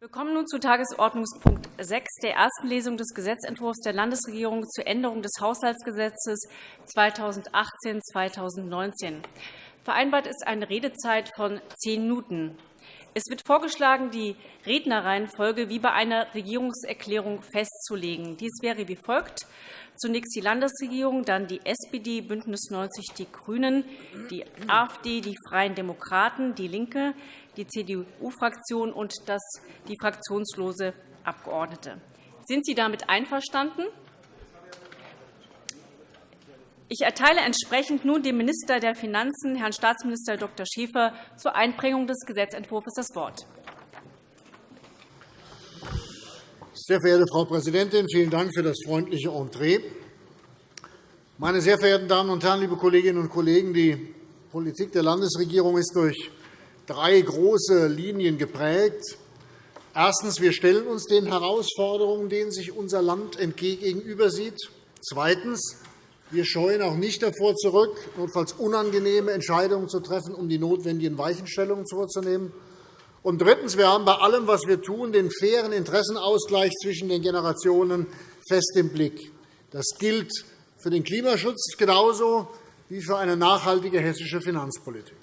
Wir kommen nun zu Tagesordnungspunkt 6 der ersten Lesung des Gesetzentwurfs der Landesregierung zur Änderung des Haushaltsgesetzes 2018-2019. Vereinbart ist eine Redezeit von zehn Minuten. Es wird vorgeschlagen, die Rednerreihenfolge wie bei einer Regierungserklärung festzulegen. Dies wäre wie folgt. Zunächst die Landesregierung, dann die SPD, BÜNDNIS 90 die GRÜNEN, die AfD, die Freien Demokraten, DIE LINKE, die CDU-Fraktion und die fraktionslose Abgeordnete. Sind Sie damit einverstanden? Ich erteile entsprechend nun dem Minister der Finanzen, Herrn Staatsminister Dr. Schäfer, zur Einbringung des Gesetzentwurfs das Wort. Sehr verehrte Frau Präsidentin, vielen Dank für das freundliche Entree. Meine sehr verehrten Damen und Herren, liebe Kolleginnen und Kollegen! Die Politik der Landesregierung ist durch drei große Linien geprägt. Erstens. Wir stellen uns den Herausforderungen, denen sich unser Land gegenüber sieht. Zweitens. Wir scheuen auch nicht davor zurück, notfalls unangenehme Entscheidungen zu treffen, um die notwendigen Weichenstellungen vorzunehmen. Und drittens. Wir haben bei allem, was wir tun, den fairen Interessenausgleich zwischen den Generationen fest im Blick. Das gilt für den Klimaschutz genauso wie für eine nachhaltige hessische Finanzpolitik.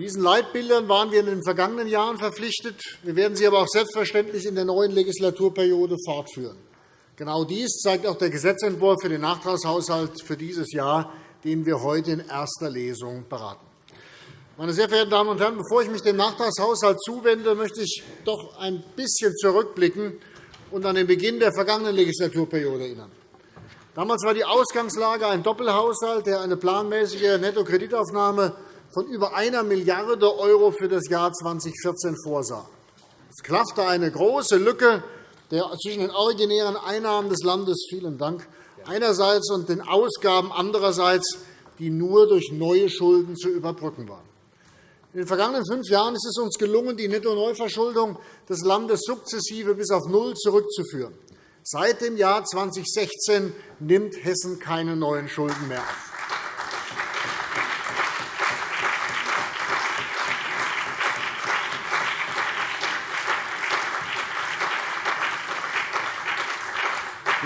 Diesen Leitbildern waren wir in den vergangenen Jahren verpflichtet. Wir werden sie aber auch selbstverständlich in der neuen Legislaturperiode fortführen. Genau dies zeigt auch der Gesetzentwurf für den Nachtragshaushalt für dieses Jahr, den wir heute in erster Lesung beraten. Meine sehr verehrten Damen und Herren, bevor ich mich dem Nachtragshaushalt zuwende, möchte ich doch ein bisschen zurückblicken und an den Beginn der vergangenen Legislaturperiode erinnern. Damals war die Ausgangslage ein Doppelhaushalt, der eine planmäßige Nettokreditaufnahme von über einer Milliarde € für das Jahr 2014 vorsah. Es klaffte eine große Lücke zwischen den originären Einnahmen des Landes vielen Dank, einerseits und den Ausgaben andererseits, die nur durch neue Schulden zu überbrücken waren. In den vergangenen fünf Jahren ist es uns gelungen, die Netto-Neuverschuldung des Landes sukzessive bis auf Null zurückzuführen. Seit dem Jahr 2016 nimmt Hessen keine neuen Schulden mehr auf.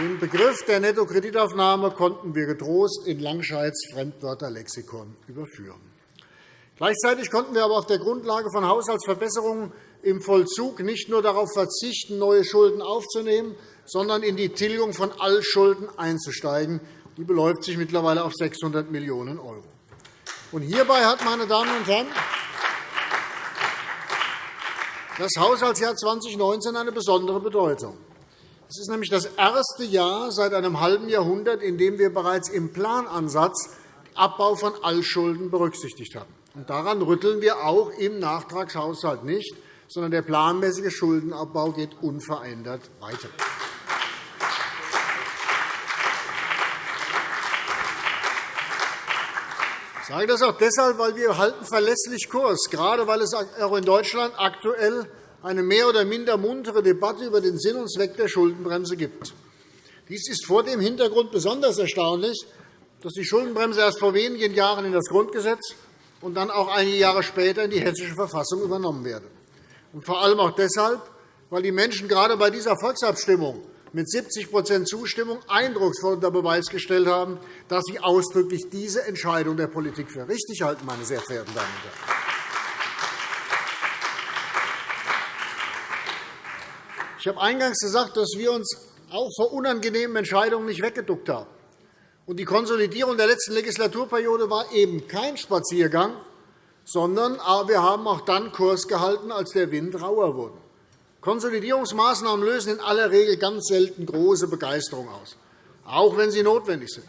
Den Begriff der Nettokreditaufnahme konnten wir getrost in Langscheids Fremdwörterlexikon überführen. Gleichzeitig konnten wir aber auf der Grundlage von Haushaltsverbesserungen im Vollzug nicht nur darauf verzichten, neue Schulden aufzunehmen, sondern in die Tilgung von Altschulden einzusteigen. Die beläuft sich mittlerweile auf 600 Millionen €. Hierbei hat, meine Damen und Herren, das Haushaltsjahr 2019 eine besondere Bedeutung. Es ist nämlich das erste Jahr seit einem halben Jahrhundert, in dem wir bereits im Planansatz Abbau von Altschulden berücksichtigt haben. Und daran rütteln wir auch im Nachtragshaushalt nicht, sondern der planmäßige Schuldenabbau geht unverändert weiter. Ich sage das auch deshalb, weil wir halten verlässlich Kurs, gerade weil es auch in Deutschland aktuell eine mehr oder minder muntere Debatte über den Sinn und Zweck der Schuldenbremse gibt. Dies ist vor dem Hintergrund besonders erstaunlich, dass die Schuldenbremse erst vor wenigen Jahren in das Grundgesetz und dann auch einige Jahre später in die Hessische Verfassung übernommen werde. Und vor allem auch deshalb, weil die Menschen gerade bei dieser Volksabstimmung mit 70% Zustimmung eindrucksvoll unter Beweis gestellt haben, dass sie ausdrücklich diese Entscheidung der Politik für richtig halten, meine sehr verehrten Damen und Herren. Ich habe eingangs gesagt, dass wir uns auch vor unangenehmen Entscheidungen nicht weggeduckt haben. Und die Konsolidierung der letzten Legislaturperiode war eben kein Spaziergang, sondern wir haben auch dann Kurs gehalten, als der Wind rauer wurde. Konsolidierungsmaßnahmen lösen in aller Regel ganz selten große Begeisterung aus, auch wenn sie notwendig sind.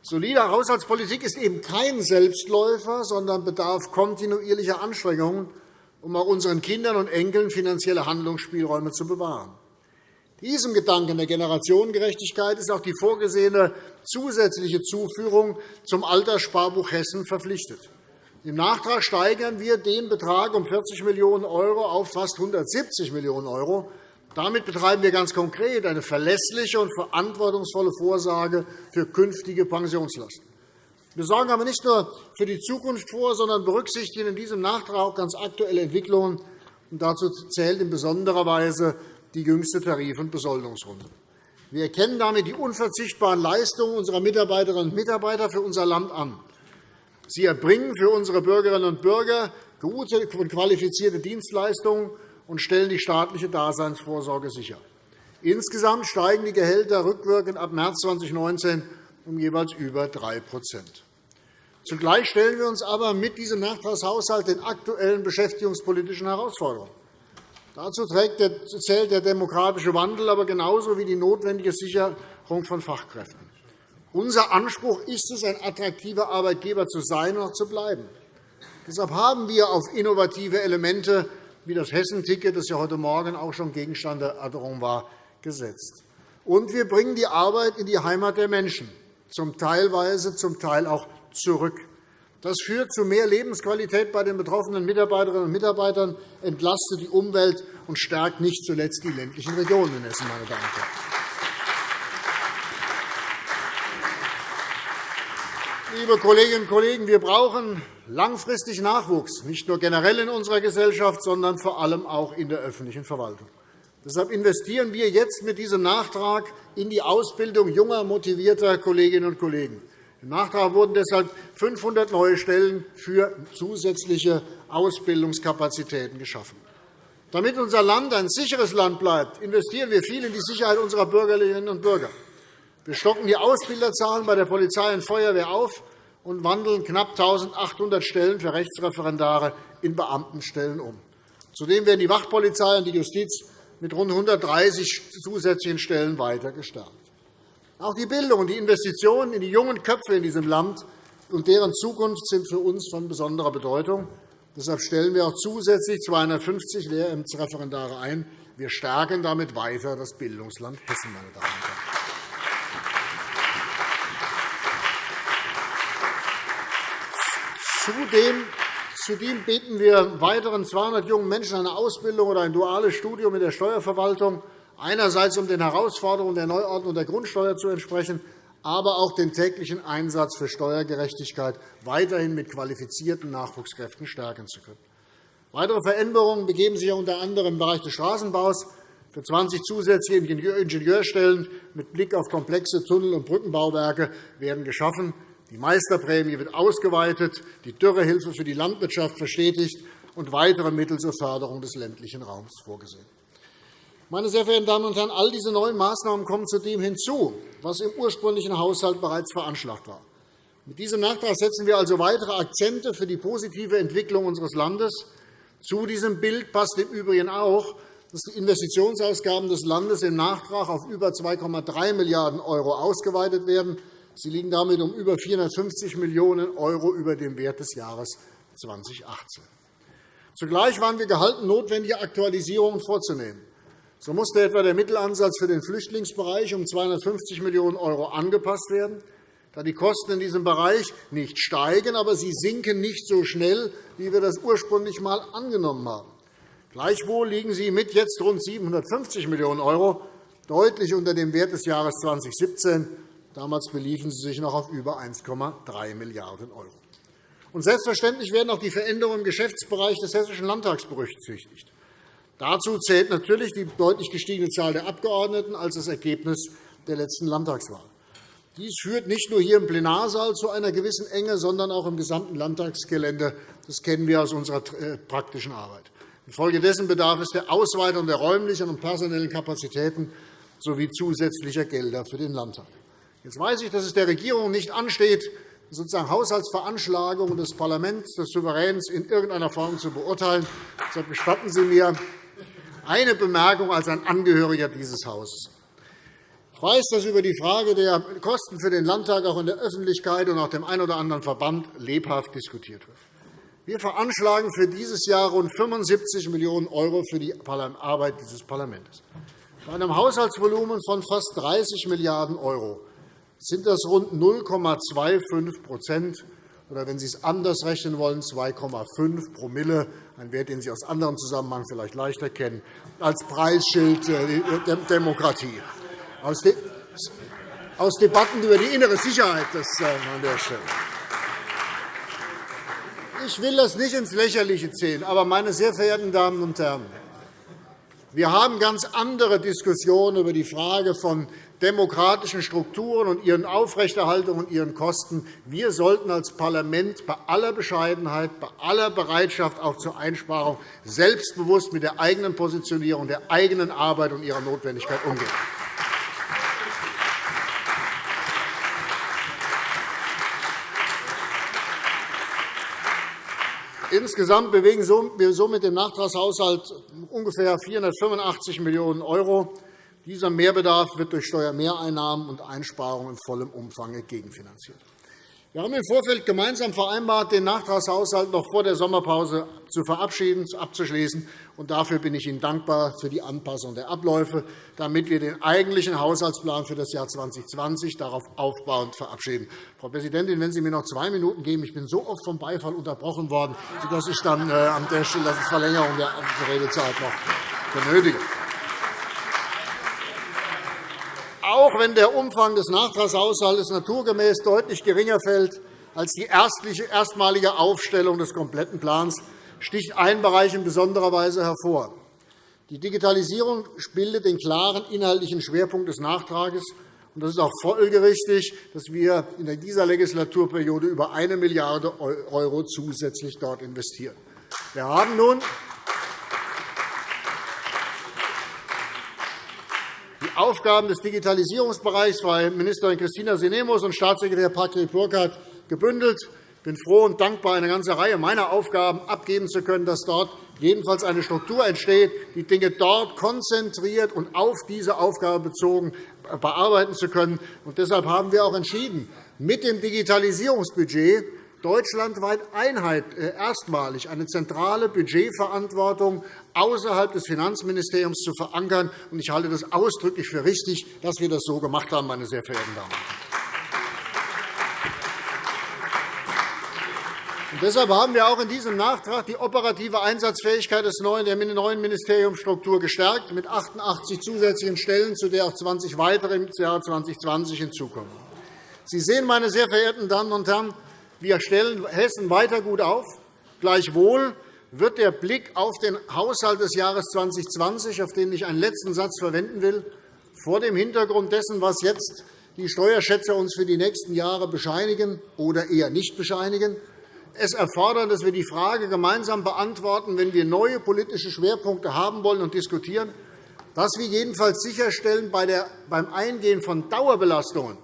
Solide Haushaltspolitik ist eben kein Selbstläufer, sondern bedarf kontinuierlicher Anstrengungen um auch unseren Kindern und Enkeln finanzielle Handlungsspielräume zu bewahren. Diesem Gedanken der Generationengerechtigkeit ist auch die vorgesehene zusätzliche Zuführung zum Alterssparbuch Hessen verpflichtet. Im Nachtrag steigern wir den Betrag um 40 Millionen € auf fast 170 Millionen €. Damit betreiben wir ganz konkret eine verlässliche und verantwortungsvolle Vorsorge für künftige Pensionslasten. Wir sorgen aber nicht nur für die Zukunft vor, sondern berücksichtigen in diesem Nachtrag auch ganz aktuelle Entwicklungen. Und dazu zählt in besonderer Weise die jüngste Tarif- und Besoldungsrunde. Wir erkennen damit die unverzichtbaren Leistungen unserer Mitarbeiterinnen und Mitarbeiter für unser Land an. Sie erbringen für unsere Bürgerinnen und Bürger gute und qualifizierte Dienstleistungen und stellen die staatliche Daseinsvorsorge sicher. Insgesamt steigen die Gehälter rückwirkend ab März 2019 um jeweils über 3 Zugleich stellen wir uns aber mit diesem Nachtragshaushalt den aktuellen beschäftigungspolitischen Herausforderungen. Dazu zählt der demografische Wandel, aber genauso wie die notwendige Sicherung von Fachkräften. Unser Anspruch ist es, ein attraktiver Arbeitgeber zu sein und auch zu bleiben. Deshalb haben wir auf innovative Elemente wie das Hessenticket, das ja heute Morgen auch schon Gegenstand der Erörterung war, gesetzt. Und wir bringen die Arbeit in die Heimat der Menschen, zum Teilweise, zum Teil auch zurück. Das führt zu mehr Lebensqualität bei den betroffenen Mitarbeiterinnen und Mitarbeitern, entlastet die Umwelt und stärkt nicht zuletzt die ländlichen Regionen in Hessen. Meine Damen und Herren. Liebe Kolleginnen und Kollegen, wir brauchen langfristig Nachwuchs, nicht nur generell in unserer Gesellschaft, sondern vor allem auch in der öffentlichen Verwaltung. Deshalb investieren wir jetzt mit diesem Nachtrag in die Ausbildung junger, motivierter Kolleginnen und Kollegen. Im Nachtrag wurden deshalb 500 neue Stellen für zusätzliche Ausbildungskapazitäten geschaffen. Damit unser Land ein sicheres Land bleibt, investieren wir viel in die Sicherheit unserer Bürgerinnen und Bürger. Wir stocken die Ausbilderzahlen bei der Polizei und Feuerwehr auf und wandeln knapp 1.800 Stellen für Rechtsreferendare in Beamtenstellen um. Zudem werden die Wachpolizei und die Justiz mit rund 130 zusätzlichen Stellen weiter gestärkt. Auch die Bildung und die Investitionen in die jungen Köpfe in diesem Land und deren Zukunft sind für uns von besonderer Bedeutung. Deshalb stellen wir auch zusätzlich 250 Lehrämtsreferendare ein. Wir stärken damit weiter das Bildungsland Hessen. Meine Damen und Herren. Zudem Zudem bieten wir weiteren 200 jungen Menschen eine Ausbildung oder ein duales Studium in der Steuerverwaltung einerseits um den Herausforderungen der Neuordnung der Grundsteuer zu entsprechen, aber auch den täglichen Einsatz für Steuergerechtigkeit weiterhin mit qualifizierten Nachwuchskräften stärken zu können. Weitere Veränderungen begeben sich unter anderem im Bereich des Straßenbaus. Für 20 zusätzliche Ingenieurstellen mit Blick auf komplexe Tunnel- und Brückenbauwerke werden geschaffen. Die Meisterprämie wird ausgeweitet, die Dürrehilfe für die Landwirtschaft verstetigt und weitere Mittel zur Förderung des ländlichen Raums vorgesehen. Meine sehr verehrten Damen und Herren, all diese neuen Maßnahmen kommen zudem hinzu, was im ursprünglichen Haushalt bereits veranschlagt war. Mit diesem Nachtrag setzen wir also weitere Akzente für die positive Entwicklung unseres Landes. Zu diesem Bild passt im Übrigen auch, dass die Investitionsausgaben des Landes im Nachtrag auf über 2,3 Milliarden € ausgeweitet werden. Sie liegen damit um über 450 Millionen € über dem Wert des Jahres 2018. Zugleich waren wir gehalten, notwendige Aktualisierungen vorzunehmen. So musste etwa der Mittelansatz für den Flüchtlingsbereich um 250 Millionen € angepasst werden, da die Kosten in diesem Bereich nicht steigen, aber sie sinken nicht so schnell, wie wir das ursprünglich einmal angenommen haben. Gleichwohl liegen sie mit jetzt rund 750 Millionen € deutlich unter dem Wert des Jahres 2017. Damals beliefen sie sich noch auf über 1,3 Milliarden €. Selbstverständlich werden auch die Veränderungen im Geschäftsbereich des Hessischen Landtags berücksichtigt. Dazu zählt natürlich die deutlich gestiegene Zahl der Abgeordneten als das Ergebnis der letzten Landtagswahl. Dies führt nicht nur hier im Plenarsaal zu einer gewissen Enge, sondern auch im gesamten Landtagsgelände. Das kennen wir aus unserer äh, praktischen Arbeit. Infolgedessen bedarf es der Ausweitung der räumlichen und personellen Kapazitäten sowie zusätzlicher Gelder für den Landtag. Jetzt weiß ich, dass es der Regierung nicht ansteht, sozusagen Haushaltsveranschlagungen des Parlaments, des Souveräns in irgendeiner Form zu beurteilen. Deshalb gestatten Sie mir, eine Bemerkung als ein Angehöriger dieses Hauses. Ich weiß, dass über die Frage der Kosten für den Landtag auch in der Öffentlichkeit und auch dem einen oder anderen Verband lebhaft diskutiert wird. Wir veranschlagen für dieses Jahr rund 75 Millionen € für die Arbeit dieses Parlaments. Bei einem Haushaltsvolumen von fast 30 Milliarden € sind das rund 0,25% oder wenn Sie es anders rechnen wollen, 2,5 Promille, ein Wert, den Sie aus anderen Zusammenhängen vielleicht leichter kennen, als Preisschild der Demokratie. Aus Debatten über die innere Sicherheit das äh, an der Stelle. Ich will das nicht ins Lächerliche ziehen, aber, meine sehr verehrten Damen und Herren, wir haben ganz andere Diskussionen über die Frage von demokratischen Strukturen und ihren Aufrechterhaltung und ihren Kosten. Wir sollten als Parlament bei aller Bescheidenheit, bei aller Bereitschaft auch zur Einsparung selbstbewusst mit der eigenen Positionierung, der eigenen Arbeit und ihrer Notwendigkeit umgehen. Insgesamt bewegen wir so mit dem Nachtragshaushalt ungefähr 485 Millionen €. Dieser Mehrbedarf wird durch Steuermehreinnahmen und Einsparungen in vollem Umfang gegenfinanziert. Wir haben im Vorfeld gemeinsam vereinbart, den Nachtragshaushalt noch vor der Sommerpause zu verabschieden, abzuschließen. dafür bin ich Ihnen dankbar für die Anpassung der Abläufe, damit wir den eigentlichen Haushaltsplan für das Jahr 2020 darauf aufbauend verabschieden. Frau Präsidentin, wenn Sie mir noch zwei Minuten geben. Ich bin so oft vom Beifall unterbrochen worden, dass ich dann äh, an der Stelle Verlängerung der Redezeit noch benötige. Auch wenn der Umfang des Nachtragshaushalts naturgemäß deutlich geringer fällt als die erstmalige Aufstellung des kompletten Plans, sticht ein Bereich in besonderer Weise hervor. Die Digitalisierung bildet den klaren inhaltlichen Schwerpunkt des Nachtrags. Es ist auch folgerichtig, dass wir in dieser Legislaturperiode über 1 Milliarde € zusätzlich dort investieren. Wir haben nun Aufgaben des Digitalisierungsbereichs bei Ministerin Christina Sinemus und Staatssekretär Patrick Burkhardt gebündelt. Ich bin froh und dankbar, eine ganze Reihe meiner Aufgaben abgeben zu können, dass dort jedenfalls eine Struktur entsteht, die Dinge dort konzentriert und auf diese Aufgabe bezogen bearbeiten zu können. deshalb haben wir auch entschieden, mit dem Digitalisierungsbudget deutschlandweit äh, erstmalig eine zentrale Budgetverantwortung außerhalb des Finanzministeriums zu verankern. Ich halte das ausdrücklich für richtig, dass wir das so gemacht haben, meine sehr verehrten Damen und Herren. deshalb haben wir auch in diesem Nachtrag die operative Einsatzfähigkeit der neuen Ministeriumsstruktur gestärkt, mit 88 zusätzlichen Stellen, zu der auch 20 weitere im Jahr 2020 hinzukommen. Sie sehen, meine sehr verehrten Damen und Herren, wir stellen Hessen weiter gut auf. Gleichwohl wird der Blick auf den Haushalt des Jahres 2020, auf den ich einen letzten Satz verwenden will, vor dem Hintergrund dessen, was jetzt die Steuerschätzer uns für die nächsten Jahre bescheinigen oder eher nicht bescheinigen, es erfordern, dass wir die Frage gemeinsam beantworten, wenn wir neue politische Schwerpunkte haben wollen und diskutieren, dass wir jedenfalls sicherstellen, beim Eingehen von Dauerbelastungen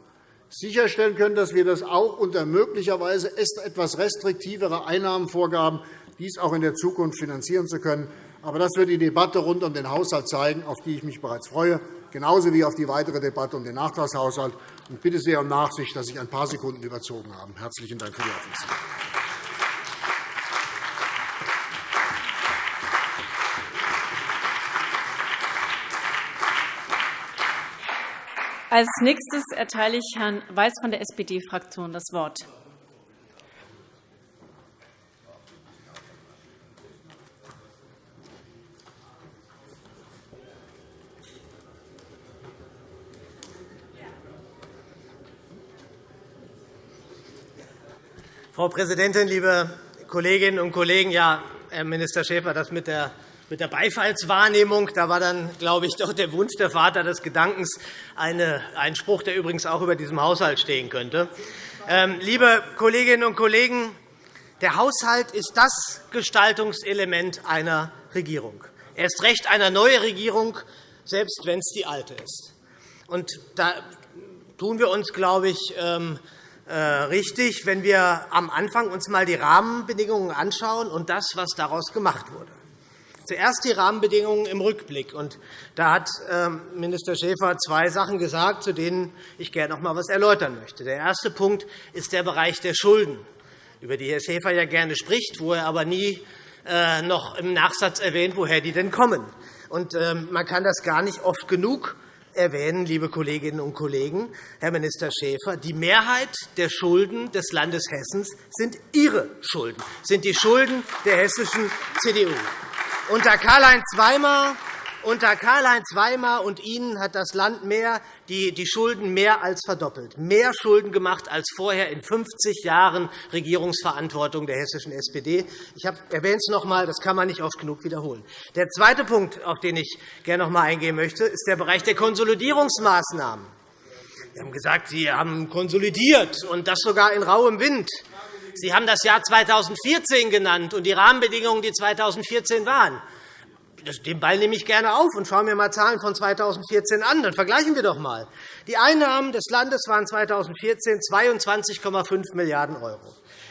sicherstellen können, dass wir das auch unter möglicherweise etwas restriktivere Einnahmenvorgaben dies auch in der Zukunft finanzieren zu können. Aber das wird die Debatte rund um den Haushalt zeigen, auf die ich mich bereits freue, genauso wie auf die weitere Debatte um den Nachtragshaushalt. Ich bitte sehr um Nachsicht, dass ich ein paar Sekunden überzogen habe. Herzlichen Dank für die Aufmerksamkeit. Als nächstes erteile ich Herrn Weiß von der SPD-Fraktion das Wort. Frau Präsidentin, liebe Kolleginnen und Kollegen! Ja, Herr Minister Schäfer, das mit der mit der Beifallswahrnehmung. Da war dann, glaube ich, doch der Wunsch der Vater des Gedankens eine, ein Spruch, der übrigens auch über diesem Haushalt stehen könnte. Ähm, liebe Kolleginnen und Kollegen, der Haushalt ist das Gestaltungselement einer Regierung. Er ist recht einer neuen Regierung, selbst wenn es die alte ist. Und da tun wir uns, glaube ich, ähm, äh, richtig, wenn wir am Anfang uns einmal die Rahmenbedingungen anschauen und das, was daraus gemacht wurde. Zuerst die Rahmenbedingungen im Rückblick. Da hat ähm, Minister Schäfer zwei Sachen gesagt, zu denen ich gerne noch einmal etwas erläutern möchte. Der erste Punkt ist der Bereich der Schulden, über die Herr Schäfer ja gerne spricht, wo er aber nie äh, noch im Nachsatz erwähnt, woher die denn kommen. Ähm, man kann das gar nicht oft genug erwähnen, liebe Kolleginnen und Kollegen, Herr Minister Schäfer, die Mehrheit der Schulden des Landes Hessen sind Ihre Schulden, sind die Schulden der hessischen CDU. Unter Karl-Heinz Weimar unter Karl-Heinz Weimar und Ihnen hat das Land mehr, die, die Schulden mehr als verdoppelt, mehr Schulden gemacht als vorher in 50 Jahren Regierungsverantwortung der hessischen SPD. Ich erwähne es noch einmal, das kann man nicht oft genug wiederholen. Der zweite Punkt, auf den ich gerne noch einmal eingehen möchte, ist der Bereich der Konsolidierungsmaßnahmen. Sie haben gesagt, Sie haben konsolidiert, und das sogar in rauem Wind. Sie haben das Jahr 2014 genannt und die Rahmenbedingungen, die 2014 waren. Den Ball nehme ich gerne auf und schaue mir einmal Zahlen von 2014 an. Dann vergleichen wir doch einmal. Die Einnahmen des Landes waren 2014 22,5 Milliarden €.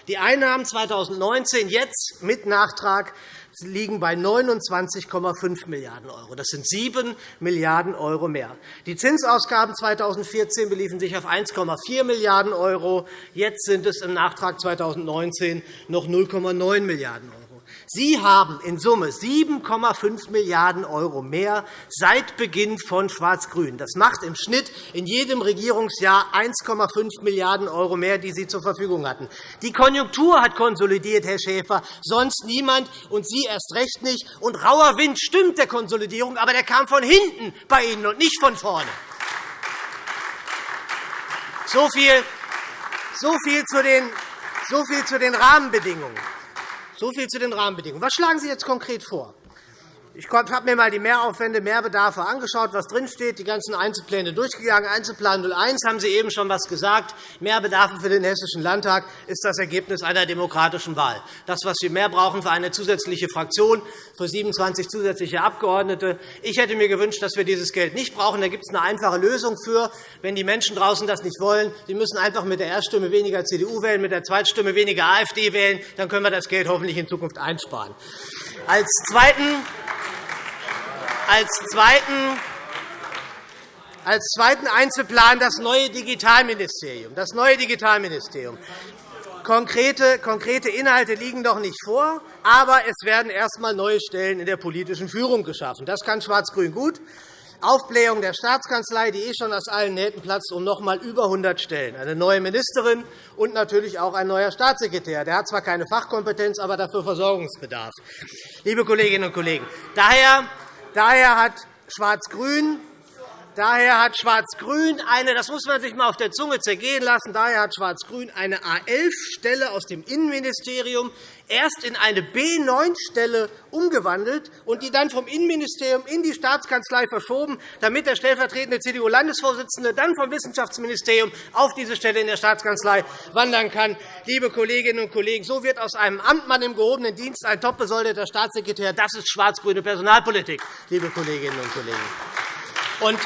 Die Einnahmen 2019 jetzt mit Nachtrag liegen bei 29,5 Milliarden €. Das sind 7 Milliarden € mehr. Die Zinsausgaben 2014 beliefen sich auf 1,4 Milliarden €. Jetzt sind es im Nachtrag 2019 noch 0,9 Milliarden €. Sie haben in Summe 7,5 Milliarden € mehr seit Beginn von Schwarz-Grün. Das macht im Schnitt in jedem Regierungsjahr 1,5 Milliarden € mehr, die Sie zur Verfügung hatten. Die Konjunktur hat konsolidiert, Herr Schäfer, sonst niemand, und Sie erst recht nicht. Und rauer Wind stimmt der Konsolidierung, aber der kam von hinten bei Ihnen und nicht von vorne. So viel, so viel, zu, den, so viel zu den Rahmenbedingungen. So viel zu den Rahmenbedingungen. Was schlagen Sie jetzt konkret vor? Ich habe mir einmal die Mehraufwände, Mehrbedarfe angeschaut, was drinsteht, die ganzen Einzelpläne durchgegangen. Einzelplan 01 haben Sie eben schon etwas gesagt. Mehrbedarfe für den Hessischen Landtag ist das Ergebnis einer demokratischen Wahl. Das, was wir mehr brauchen für eine zusätzliche Fraktion, für 27 zusätzliche Abgeordnete. Ich hätte mir gewünscht, dass wir dieses Geld nicht brauchen. Da gibt es eine einfache Lösung für. Wenn die Menschen draußen das nicht wollen, sie müssen einfach mit der Erststimme weniger CDU wählen, mit der Zweitstimme weniger AfD wählen. Dann können wir das Geld hoffentlich in Zukunft einsparen. Als Zweiten als zweiten Einzelplan das neue Digitalministerium. Das neue Digitalministerium. Konkrete, konkrete Inhalte liegen noch nicht vor, aber es werden erst einmal neue Stellen in der politischen Führung geschaffen. Das kann Schwarz-Grün gut. Aufblähung der Staatskanzlei, die eh schon aus allen Nähten platzt, um noch einmal über 100 Stellen. Eine neue Ministerin und natürlich auch ein neuer Staatssekretär. Der hat zwar keine Fachkompetenz, aber dafür Versorgungsbedarf. Liebe Kolleginnen und Kollegen, daher Daher hat Schwarz-Grün Daher hat Schwarz-Grün eine, das muss man sich einmal auf der Zunge zergehen lassen, daher hat Schwarz-Grün eine A11-Stelle aus dem Innenministerium erst in eine B9-Stelle umgewandelt und die dann vom Innenministerium in die Staatskanzlei verschoben, damit der stellvertretende CDU-Landesvorsitzende dann vom Wissenschaftsministerium auf diese Stelle in der Staatskanzlei wandern kann. Liebe Kolleginnen und Kollegen, so wird aus einem Amtmann im gehobenen Dienst ein top besoldeter Staatssekretär. Das ist schwarz-grüne Personalpolitik, liebe Kolleginnen und Kollegen. Und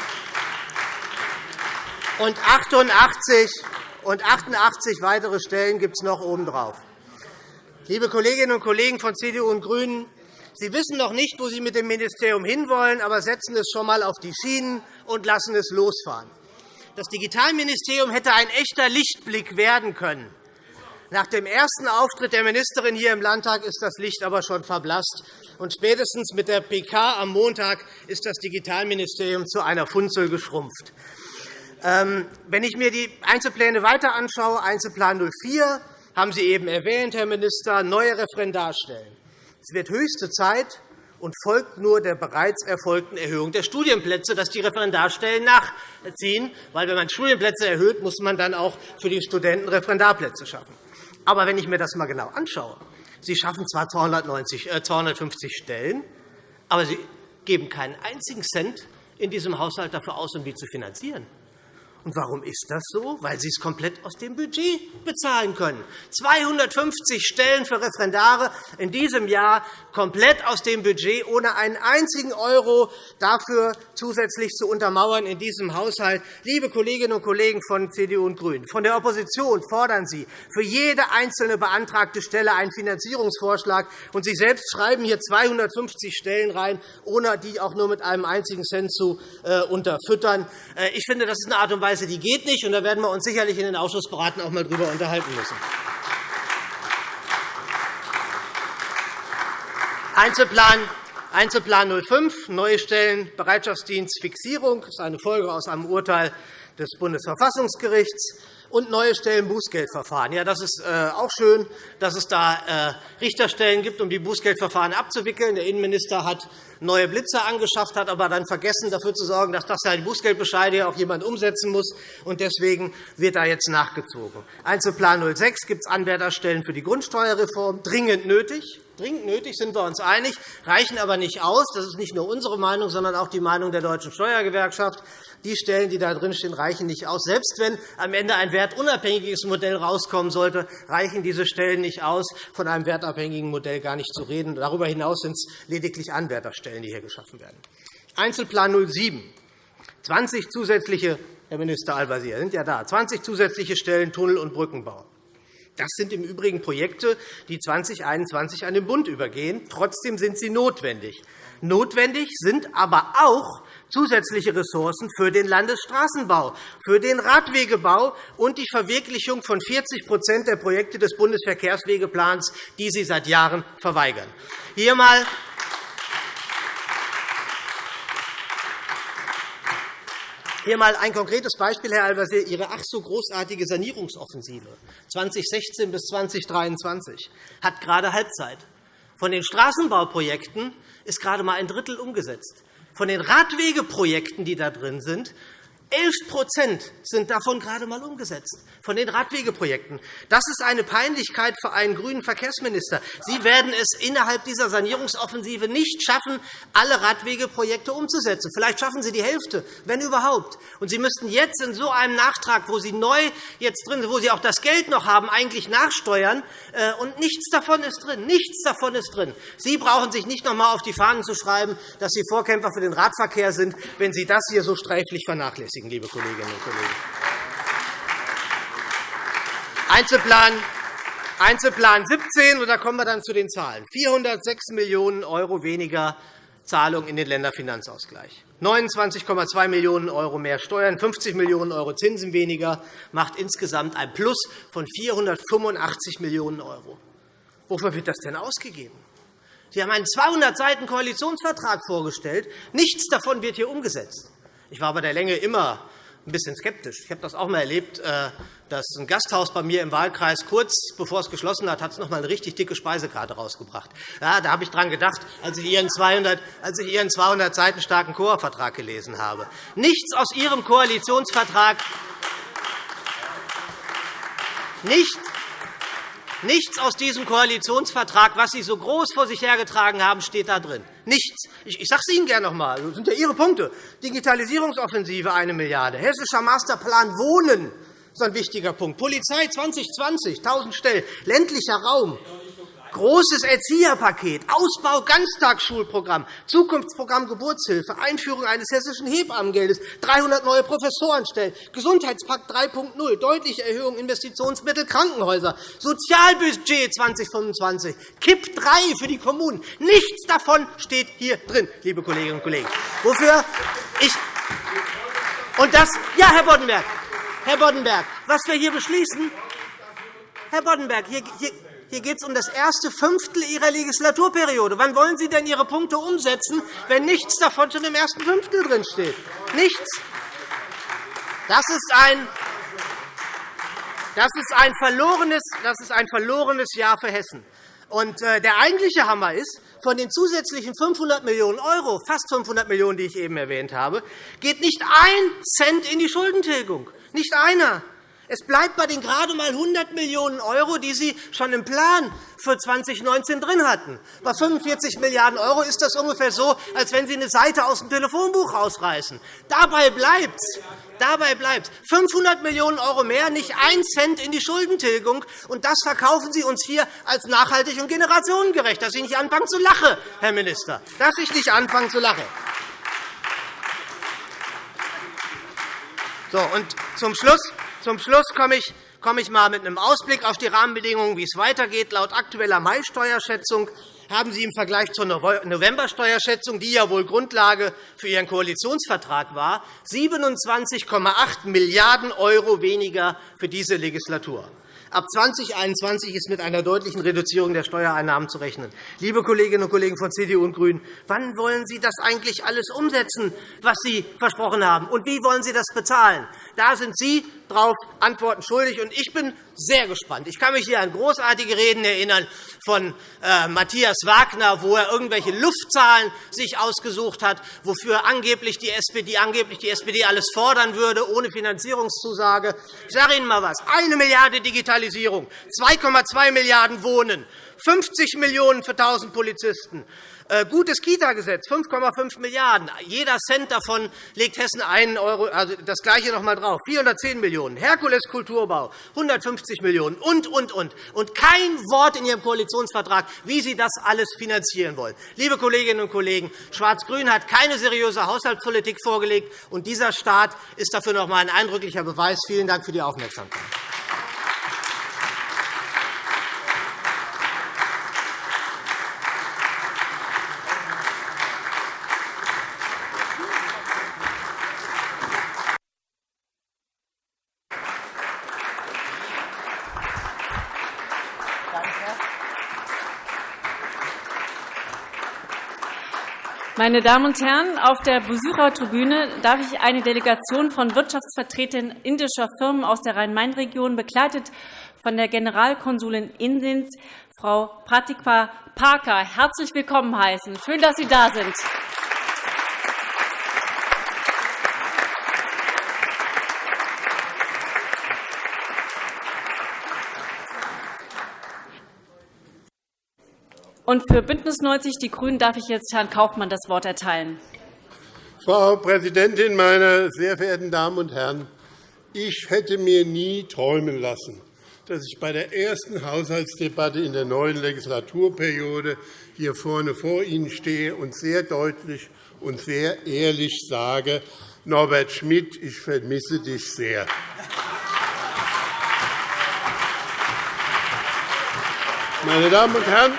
und 88, und 88 weitere Stellen gibt es noch obendrauf. Liebe Kolleginnen und Kollegen von CDU und GRÜNEN, Sie wissen noch nicht, wo Sie mit dem Ministerium hinwollen, aber setzen es schon einmal auf die Schienen und lassen es losfahren. Das Digitalministerium hätte ein echter Lichtblick werden können. Nach dem ersten Auftritt der Ministerin hier im Landtag ist das Licht aber schon verblasst. Und spätestens mit der PK am Montag ist das Digitalministerium zu einer Funzel geschrumpft. Ähm, wenn ich mir die Einzelpläne weiter anschaue, Einzelplan 04, haben Sie eben erwähnt, Herr Minister, neue Referendarstellen. Es wird höchste Zeit und folgt nur der bereits erfolgten Erhöhung der Studienplätze, dass die Referendarstellen nachziehen. Weil, wenn man Studienplätze erhöht, muss man dann auch für die Studenten Referendarplätze schaffen. Aber wenn ich mir das einmal genau anschaue, Sie schaffen zwar 290, äh, 250 Stellen, aber Sie geben keinen einzigen Cent in diesem Haushalt dafür aus, um die zu finanzieren. Und warum ist das so? Weil Sie es komplett aus dem Budget bezahlen können. 250 Stellen für Referendare in diesem Jahr komplett aus dem Budget, ohne einen einzigen Euro dafür zusätzlich zu untermauern in diesem Haushalt. Liebe Kolleginnen und Kollegen von CDU und GRÜNEN, von der Opposition fordern Sie für jede einzelne beantragte Stelle einen Finanzierungsvorschlag. Und Sie selbst schreiben hier 250 Stellen rein, ohne die auch nur mit einem einzigen Cent zu äh, unterfüttern. Äh, ich finde, das ist eine Art und Weise, die geht nicht. Und da werden wir uns sicherlich in den Ausschussberaten auch einmal darüber unterhalten müssen. Einzelplan Einzelplan 05, neue Stellen, Bereitschaftsdienst, Fixierung. Das ist eine Folge aus einem Urteil des Bundesverfassungsgerichts. und neue Stellen Bußgeldverfahren. Ja, das ist äh, auch schön, dass es da äh, Richterstellen gibt, um die Bußgeldverfahren abzuwickeln. Der Innenminister hat neue Blitzer angeschafft hat, aber dann vergessen, dafür zu sorgen, dass das die Bußgeldbescheide auch jemand umsetzen muss. Und deswegen wird da jetzt nachgezogen. Einzelplan 06 gibt es Anwärterstellen für die Grundsteuerreform, dringend nötig. Dringend nötig sind wir uns einig, reichen aber nicht aus. Das ist nicht nur unsere Meinung, sondern auch die Meinung der Deutschen Steuergewerkschaft. Die Stellen, die da drinstehen, reichen nicht aus. Selbst wenn am Ende ein wertunabhängiges Modell herauskommen sollte, reichen diese Stellen nicht aus, von einem wertabhängigen Modell gar nicht zu reden. Darüber hinaus sind es lediglich Anwärterstellen, die hier geschaffen werden. Einzelplan 07. 20 zusätzliche, Herr Minister Al-Wazir, sind ja da, 20 zusätzliche Stellen Tunnel- und Brückenbau. Das sind im Übrigen Projekte, die 2021 an den Bund übergehen. Trotzdem sind sie notwendig. Notwendig sind aber auch zusätzliche Ressourcen für den Landesstraßenbau, für den Radwegebau und die Verwirklichung von 40% der Projekte des Bundesverkehrswegeplans, die Sie seit Jahren verweigern. Hier einmal Hier einmal ein konkretes Beispiel, Herr Al-Wazir. Ihre ach so großartige Sanierungsoffensive 2016 bis 2023 hat gerade Halbzeit. Von den Straßenbauprojekten ist gerade einmal ein Drittel umgesetzt. Von den Radwegeprojekten, die da drin sind, 11% sind davon gerade einmal umgesetzt, von den Radwegeprojekten. Das ist eine Peinlichkeit für einen grünen Verkehrsminister. Sie werden es innerhalb dieser Sanierungsoffensive nicht schaffen, alle Radwegeprojekte umzusetzen. Vielleicht schaffen Sie die Hälfte, wenn überhaupt. Und Sie müssten jetzt in so einem Nachtrag, wo Sie neu jetzt drin sind, wo Sie auch das Geld noch haben, eigentlich nachsteuern. Äh, und nichts davon ist drin. Nichts davon ist drin. Sie brauchen sich nicht noch einmal auf die Fahnen zu schreiben, dass Sie Vorkämpfer für den Radverkehr sind, wenn Sie das hier so sträflich vernachlässigen berücksichtigen, liebe Kolleginnen und Kollegen. Einzelplan Einzelplan 17, und da kommen wir dann zu den Zahlen. 406 Millionen € weniger Zahlungen in den Länderfinanzausgleich, 29,2 Millionen € mehr Steuern, 50 Millionen € Zinsen weniger, macht insgesamt ein Plus von 485 Millionen €. Wofür wird das denn ausgegeben? Sie haben einen 200 Seiten Koalitionsvertrag vorgestellt. Nichts davon wird hier umgesetzt. Ich war bei der Länge immer ein bisschen skeptisch. Ich habe das auch einmal erlebt, äh, dass ein Gasthaus bei mir im Wahlkreis kurz bevor es geschlossen hat, hat es noch einmal eine richtig dicke Speisekarte rausgebracht. Ja, da habe ich daran gedacht, als ich Ihren 200, als ich Ihren 200 Seiten starken Koa-Vertrag gelesen habe. Nichts aus Ihrem Koalitionsvertrag nicht Nichts aus diesem Koalitionsvertrag, was Sie so groß vor sich hergetragen haben, steht da drin. Nichts. Ich sage es Ihnen gerne noch einmal. Das sind ja Ihre Punkte. Digitalisierungsoffensive 1 Milliarde €, Hessischer Masterplan Wohnen ist ein wichtiger Punkt, Polizei 2020, 1.000 Stellen, ländlicher Raum, Großes Erzieherpaket, Ausbau Ganztagsschulprogramm, Zukunftsprogramm Geburtshilfe, Einführung eines hessischen Hebammengeldes, 300 neue Professorenstellen, Gesundheitspakt 3.0, deutliche Erhöhung Investitionsmittel Krankenhäuser, Sozialbudget 2025, KIP 3 für die Kommunen. Nichts davon steht hier drin, liebe Kolleginnen und Kollegen. Wofür ich und das, ja, Herr Boddenberg, Herr Boddenberg, was wir hier beschließen, Herr Boddenberg, hier, hier, hier geht es um das erste Fünftel Ihrer Legislaturperiode. Wann wollen Sie denn Ihre Punkte umsetzen, wenn nichts davon schon im ersten Fünftel drinsteht? Nichts. Das ist ein das ist ein verlorenes, das ist ein verlorenes Jahr für Hessen. Und äh, der eigentliche Hammer ist, von den zusätzlichen 500 Millionen €, fast 500 Millionen €, die ich eben erwähnt habe, geht nicht ein Cent in die Schuldentilgung. Nicht einer. Es bleibt bei den gerade einmal 100 Millionen €, die Sie schon im Plan für 2019 drin hatten. Bei 45 Milliarden € ist das ungefähr so, als wenn Sie eine Seite aus dem Telefonbuch rausreißen. Dabei bleibt Dabei bleibt 500 Millionen € mehr, nicht ein Cent in die Schuldentilgung. Und das verkaufen Sie uns hier als nachhaltig und generationengerecht. Dass Sie nicht anfangen zu lachen, Herr Minister. Dass ich nicht anfangen zu lachen. So, und zum Schluss zum Schluss komme ich, komme ich mal mit einem Ausblick auf die Rahmenbedingungen, wie es weitergeht. Laut aktueller Mai-Steuerschätzung haben Sie im Vergleich zur November-Steuerschätzung, die ja wohl Grundlage für Ihren Koalitionsvertrag war, 27,8 Milliarden € weniger für diese Legislatur. Ab 2021 ist mit einer deutlichen Reduzierung der Steuereinnahmen zu rechnen. Liebe Kolleginnen und Kollegen von CDU und GRÜNEN, wann wollen Sie das eigentlich alles umsetzen, was Sie versprochen haben? Und wie wollen Sie das bezahlen? Da sind Sie darauf Antworten schuldig. Und ich bin sehr gespannt. Ich kann mich hier an großartige Reden erinnern von äh, Matthias Wagner, wo er irgendwelche Luftzahlen sich ausgesucht hat, wofür angeblich die, SPD, angeblich die SPD alles fordern würde, ohne Finanzierungszusage. Ich sage Ihnen einmal etwas. Eine Milliarde Digitalisierung, 2,2 Milliarden Wohnen, 50 Millionen für 1.000 Polizisten, gutes Kita-Gesetz, 5,5 Milliarden €. Jeder Cent davon legt Hessen einen Euro, also das Gleiche noch einmal drauf. 410 Millionen €. Herkules Kulturbau, 150 Millionen € und, und, und. Und kein Wort in Ihrem Koalitionsvertrag, wie Sie das alles finanzieren wollen. Liebe Kolleginnen und Kollegen, Schwarz-Grün hat keine seriöse Haushaltspolitik vorgelegt, und dieser Staat ist dafür noch einmal ein eindrücklicher Beweis. Vielen Dank für die Aufmerksamkeit. Meine Damen und Herren, auf der Besuchertribüne darf ich eine Delegation von Wirtschaftsvertretern indischer Firmen aus der Rhein-Main-Region, begleitet von der Generalkonsulin Indiens, Frau Pratikpa Parker, herzlich willkommen heißen. Schön, dass Sie da sind. Und für BÜNDNIS 90 die GRÜNEN darf ich jetzt Herrn Kaufmann das Wort erteilen. Frau Präsidentin, meine sehr verehrten Damen und Herren! Ich hätte mir nie träumen lassen, dass ich bei der ersten Haushaltsdebatte in der neuen Legislaturperiode hier vorne vor Ihnen stehe und sehr deutlich und sehr ehrlich sage, Norbert Schmidt, ich vermisse dich sehr. Meine Damen und Herren,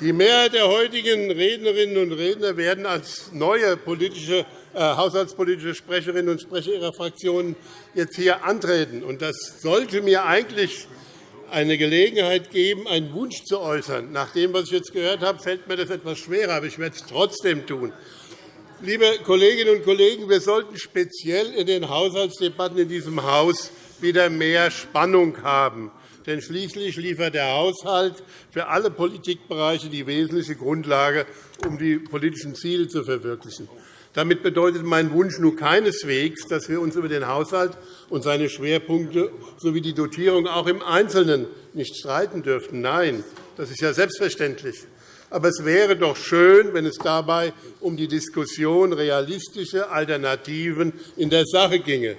die Mehrheit der heutigen Rednerinnen und Redner werden als neue politische, äh, haushaltspolitische Sprecherinnen und Sprecher ihrer Fraktionen jetzt hier antreten. Das sollte mir eigentlich eine Gelegenheit geben, einen Wunsch zu äußern. Nach dem, was ich jetzt gehört habe, fällt mir das etwas schwerer, aber ich werde es trotzdem tun. Liebe Kolleginnen und Kollegen, wir sollten speziell in den Haushaltsdebatten in diesem Haus wieder mehr Spannung haben. Denn schließlich liefert der Haushalt für alle Politikbereiche die wesentliche Grundlage, um die politischen Ziele zu verwirklichen. Damit bedeutet mein Wunsch nun keineswegs, dass wir uns über den Haushalt und seine Schwerpunkte sowie die Dotierung auch im Einzelnen nicht streiten dürften. Nein, das ist ja selbstverständlich. Aber es wäre doch schön, wenn es dabei um die Diskussion realistischer Alternativen in der Sache ginge.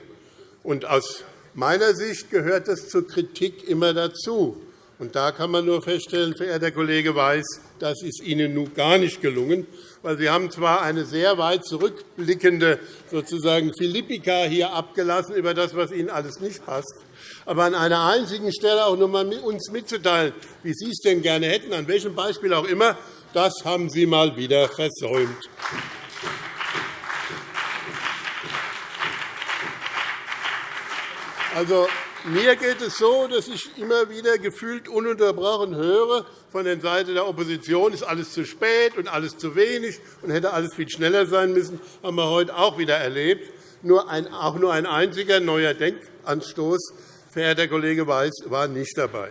Und aus meiner Sicht gehört das zur Kritik immer dazu. Und da kann man nur feststellen, verehrter Kollege Weiß, das ist Ihnen nun gar nicht gelungen, weil Sie haben zwar eine sehr weit zurückblickende sozusagen Philippika hier abgelassen über das, was Ihnen alles nicht passt, aber an einer einzigen Stelle auch noch einmal uns mitzuteilen, wie Sie es denn gerne hätten, an welchem Beispiel auch immer, das haben Sie mal wieder versäumt. Also, mir geht es so, dass ich immer wieder gefühlt ununterbrochen höre von der Seite der Opposition, ist alles zu spät und alles zu wenig und hätte alles viel schneller sein müssen. Das haben wir heute auch wieder erlebt. Nur ein, auch nur ein einziger neuer Denkanstoß verehrter Kollege Weiß, war nicht dabei.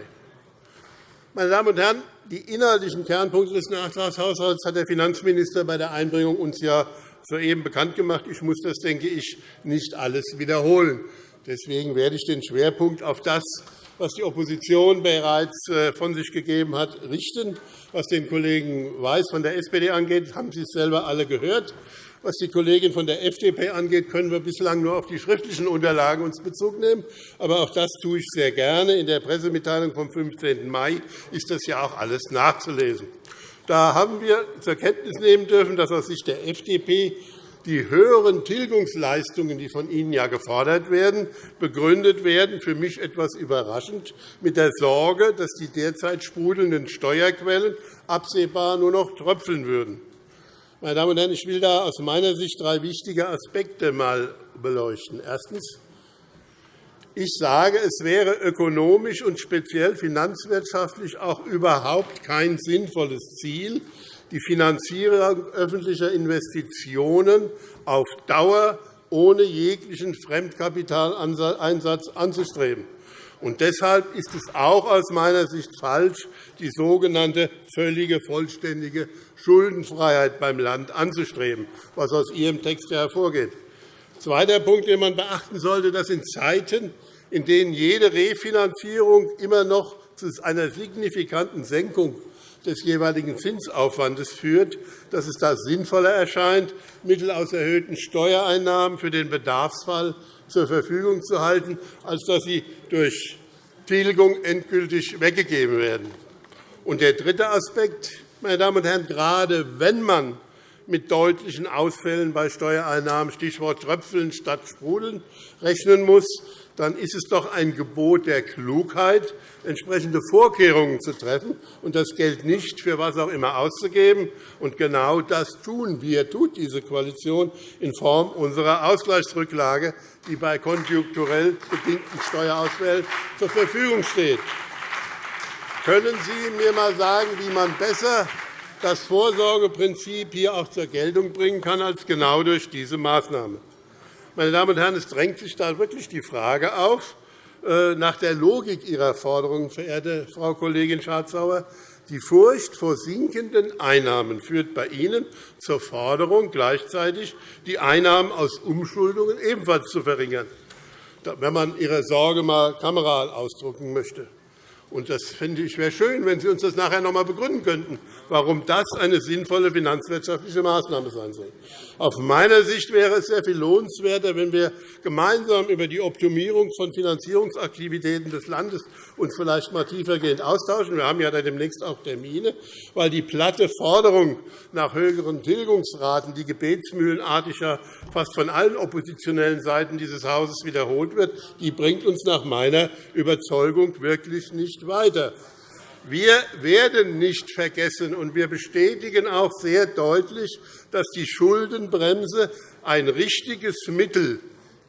Meine Damen und Herren, die inhaltlichen Kernpunkte des Nachtragshaushalts hat der Finanzminister bei der Einbringung uns ja soeben bekannt gemacht. Ich muss das, denke ich, nicht alles wiederholen. Deswegen werde ich den Schwerpunkt auf das, was die Opposition bereits äh, von sich gegeben hat, richten. Was den Kollegen Weiß von der SPD angeht, haben Sie es selber alle gehört. Was die Kollegin von der FDP angeht, können wir bislang nur auf die schriftlichen Unterlagen uns Bezug nehmen. Aber auch das tue ich sehr gerne. In der Pressemitteilung vom 15. Mai ist das ja auch alles nachzulesen. Da haben wir zur Kenntnis nehmen dürfen, dass aus Sicht der FDP die höheren Tilgungsleistungen, die von Ihnen ja gefordert werden, begründet werden, für mich etwas überraschend, mit der Sorge, dass die derzeit sprudelnden Steuerquellen absehbar nur noch tröpfeln würden. Meine Damen und Herren, ich will da aus meiner Sicht drei wichtige Aspekte einmal beleuchten. Erstens. Ich sage, es wäre ökonomisch und speziell finanzwirtschaftlich auch überhaupt kein sinnvolles Ziel, die Finanzierung öffentlicher Investitionen auf Dauer ohne jeglichen Fremdkapitaleinsatz anzustreben. Und deshalb ist es auch aus meiner Sicht falsch, die sogenannte völlige, vollständige Schuldenfreiheit beim Land anzustreben, was aus Ihrem Text hervorgeht. Zweiter Punkt, den man beachten sollte, das sind Zeiten, in denen jede Refinanzierung immer noch zu einer signifikanten Senkung des jeweiligen Zinsaufwandes führt, dass es da sinnvoller erscheint, Mittel aus erhöhten Steuereinnahmen für den Bedarfsfall zur Verfügung zu halten, als dass sie durch Tilgung endgültig weggegeben werden. Und der dritte Aspekt, meine Damen und Herren, gerade wenn man mit deutlichen Ausfällen bei Steuereinnahmen, Stichwort Tröpfeln statt Sprudeln, rechnen muss, dann ist es doch ein Gebot der Klugheit, entsprechende Vorkehrungen zu treffen und das Geld nicht für was auch immer auszugeben. Und genau das tun wir, tut diese Koalition in Form unserer Ausgleichsrücklage, die bei konjunkturell bedingten Steuerausfällen zur Verfügung steht. Können Sie mir einmal sagen, wie man besser das Vorsorgeprinzip hier auch zur Geltung bringen kann als genau durch diese Maßnahme? Meine Damen und Herren, es drängt sich da wirklich die Frage auf, äh, nach der Logik Ihrer Forderungen, verehrte Frau Kollegin Schardt-Sauer. Die Furcht vor sinkenden Einnahmen führt bei Ihnen zur Forderung, gleichzeitig die Einnahmen aus Umschuldungen ebenfalls zu verringern, wenn man Ihre Sorge einmal kameral ausdrücken möchte. Und das finde ich wäre schön, wenn Sie uns das nachher noch einmal begründen könnten, warum das eine sinnvolle finanzwirtschaftliche Maßnahme sein soll. Aus meiner Sicht wäre es sehr viel lohnenswerter, wenn wir gemeinsam über die Optimierung von Finanzierungsaktivitäten des Landes uns vielleicht einmal tiefergehend austauschen. Wir haben ja demnächst auch Termine, weil die platte Forderung nach höheren Tilgungsraten, die gebetsmühlenartig fast von allen oppositionellen Seiten dieses Hauses wiederholt wird, die bringt uns nach meiner Überzeugung wirklich nicht weiter. Wir werden nicht vergessen, und wir bestätigen auch sehr deutlich, dass die Schuldenbremse ein richtiges Mittel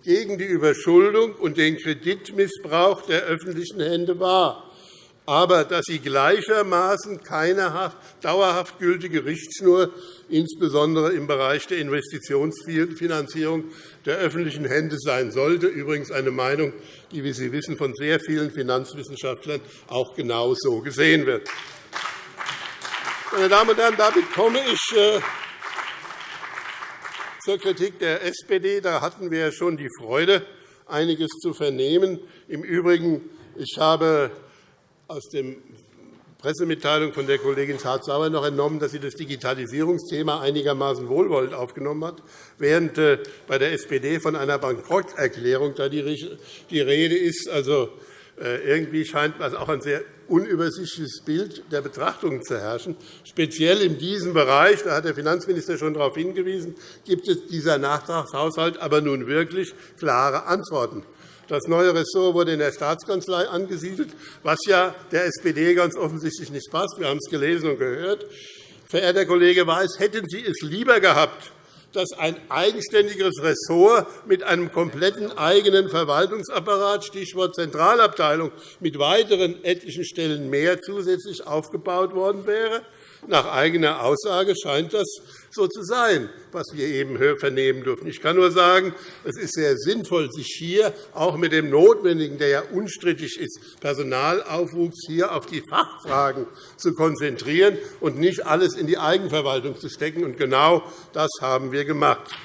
gegen die Überschuldung und den Kreditmissbrauch der öffentlichen Hände war aber dass sie gleichermaßen keine dauerhaft gültige Richtschnur, insbesondere im Bereich der Investitionsfinanzierung der öffentlichen Hände sein sollte. Übrigens eine Meinung, die, wie Sie wissen, von sehr vielen Finanzwissenschaftlern auch genau so gesehen wird. Meine Damen und Herren, damit komme ich äh, zur Kritik der SPD. Da hatten wir schon die Freude, einiges zu vernehmen. Im Übrigen, ich habe aus der Pressemitteilung von der Kollegin Schardt-Sauer noch entnommen, dass sie das Digitalisierungsthema einigermaßen wohlwollend aufgenommen hat, während äh, bei der SPD von einer Bankrotterklärung da die Rede ist. Also, äh, irgendwie scheint auch ein sehr unübersichtliches Bild der Betrachtung zu herrschen. Speziell in diesem Bereich, da hat der Finanzminister schon darauf hingewiesen, gibt es dieser Nachtragshaushalt aber nun wirklich klare Antworten. Das neue Ressort wurde in der Staatskanzlei angesiedelt, was ja der SPD ganz offensichtlich nicht passt. Wir haben es gelesen und gehört. Verehrter Kollege Weiß, hätten Sie es lieber gehabt, dass ein eigenständiges Ressort mit einem kompletten eigenen Verwaltungsapparat, Stichwort Zentralabteilung, mit weiteren etlichen Stellen mehr zusätzlich aufgebaut worden wäre? Nach eigener Aussage scheint das so zu sein, was wir eben vernehmen durften. Ich kann nur sagen, es ist sehr sinnvoll, sich hier auch mit dem Notwendigen, der ja unstrittig ist, Personalaufwuchs hier auf die Fachfragen zu konzentrieren und nicht alles in die Eigenverwaltung zu stecken. Und genau das haben wir gemacht.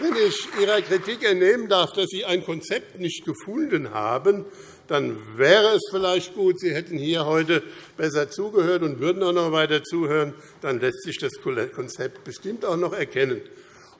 Wenn ich Ihrer Kritik entnehmen darf, dass Sie ein Konzept nicht gefunden haben, dann wäre es vielleicht gut, Sie hätten hier heute besser zugehört und würden auch noch weiter zuhören. Dann lässt sich das Konzept bestimmt auch noch erkennen.